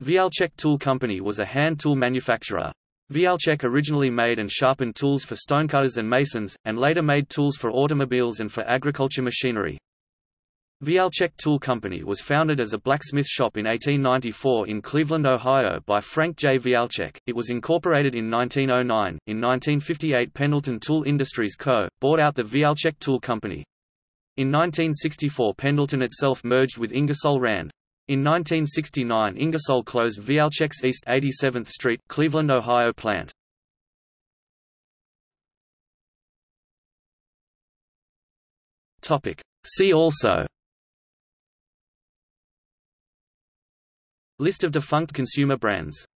Wielczek Tool Company was a hand tool manufacturer. Wielczek originally made and sharpened tools for stonecutters and masons, and later made tools for automobiles and for agriculture machinery. Wielczek Tool Company was founded as a blacksmith shop in 1894 in Cleveland, Ohio by Frank J. Wielczek. It was incorporated in 1909. In 1958 Pendleton Tool Industries Co. bought out the Wielczek Tool Company. In 1964 Pendleton itself merged with Ingersoll Rand. In 1969 Ingersoll closed Wielczek's East 87th Street, Cleveland, Ohio plant. See also. List of defunct consumer brands